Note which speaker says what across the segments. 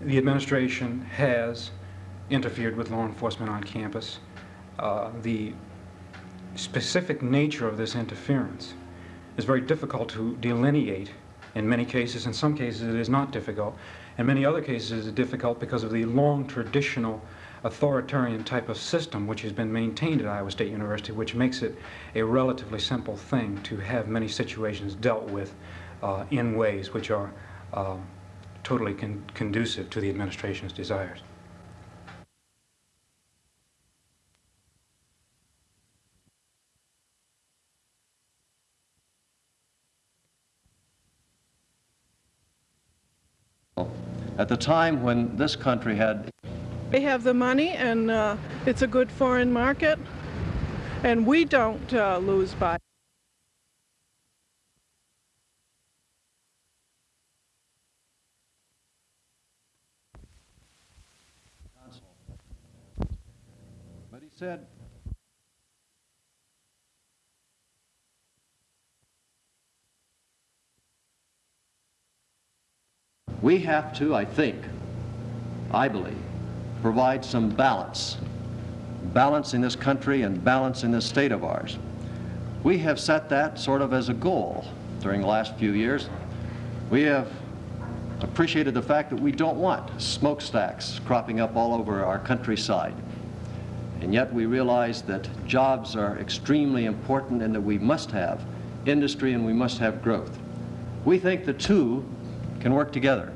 Speaker 1: the administration has interfered with law enforcement on campus. Uh, the specific nature of this interference is very difficult to delineate in many cases. In some cases, it is not difficult. In many other cases, it is difficult because of the long traditional authoritarian type of system which has been maintained at Iowa State University, which makes it a relatively simple thing to have many situations dealt with uh, in ways which are uh, totally con conducive to the administration's desires.
Speaker 2: At the time when this country had
Speaker 3: They have the money and uh, it's a good foreign market and we don't uh, lose by
Speaker 2: said, we have to, I think, I believe, provide some balance. Balance in this country and balance in this state of ours. We have set that sort of as a goal during the last few years. We have appreciated the fact that we don't want smokestacks cropping up all over our countryside. And yet we realize that jobs are extremely important and that we must have industry and we must have growth. We think the two can work together.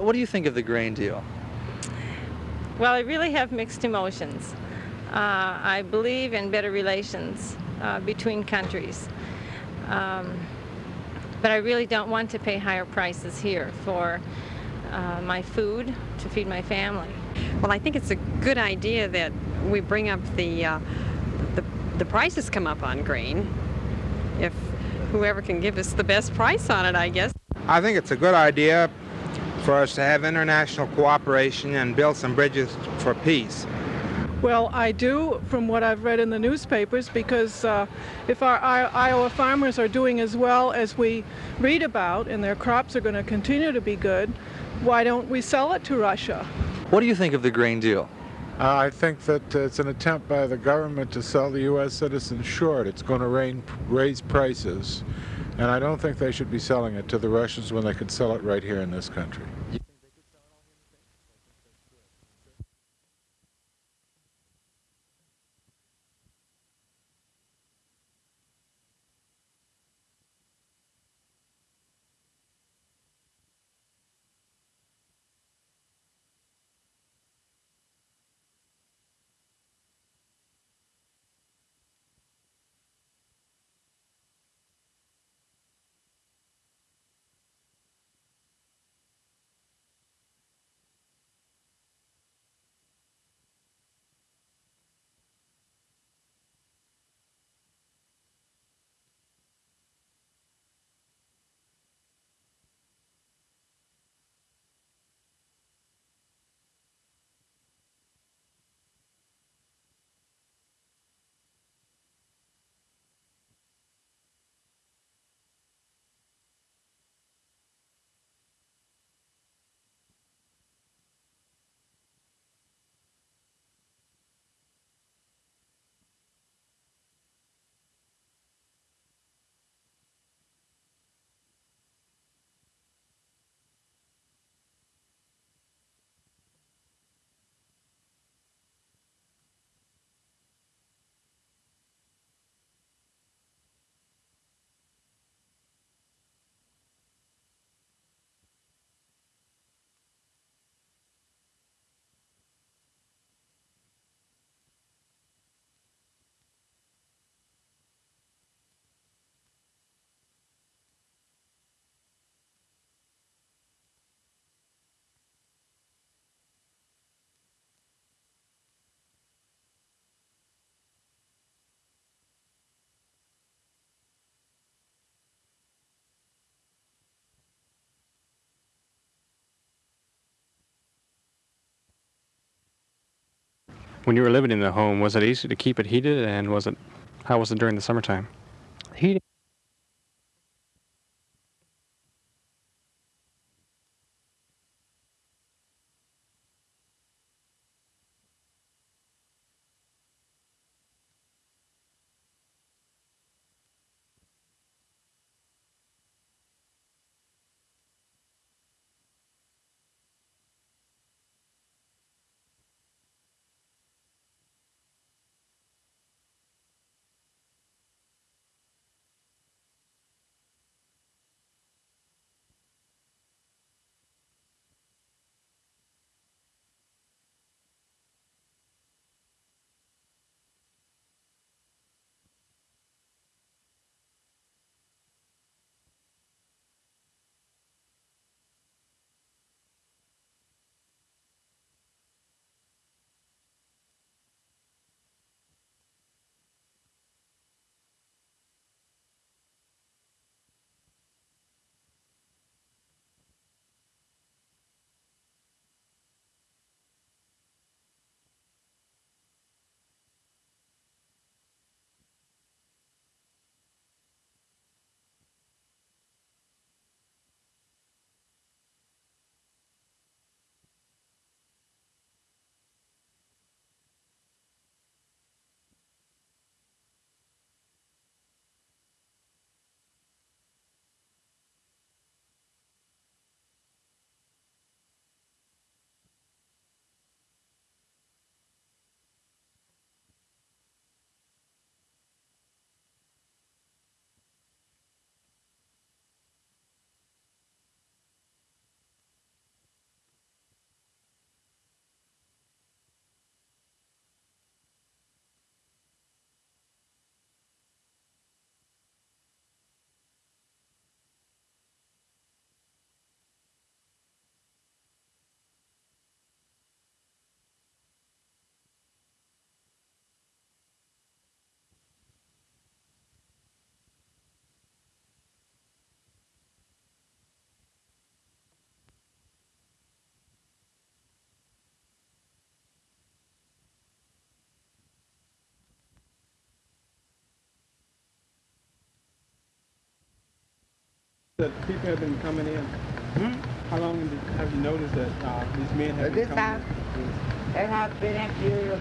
Speaker 4: What do you think of the grain deal?
Speaker 5: Well, I really have mixed emotions. Uh, I believe in better relations uh, between countries. Um, but I really don't want to pay higher prices here for uh, my food to feed my family.
Speaker 6: Well, I think it's a good idea that we bring up the, uh, the, the prices come up on grain. If whoever can give us the best price on it, I guess.
Speaker 7: I think it's a good idea for us to have international cooperation and build some bridges for peace.
Speaker 3: Well, I do from what I've read in the newspapers because uh, if our, our Iowa farmers are doing as well as we read about and their crops are going to continue to be good, why don't we sell it to Russia?
Speaker 4: What do you think of the grain deal?
Speaker 8: Uh, I think that uh, it's an attempt by the government to sell the U.S. citizens short. It's going to rain, raise prices, and I don't think they should be selling it to the Russians when they could sell it right here in this country.
Speaker 9: When you were living in the home, was it easy to keep it heated, and was it how was it during the summertime?
Speaker 10: Heating.
Speaker 11: That people have been coming in. How long have you- noticed that uh, these men have been
Speaker 12: This
Speaker 11: coming
Speaker 12: house,
Speaker 11: in?
Speaker 12: that house been empty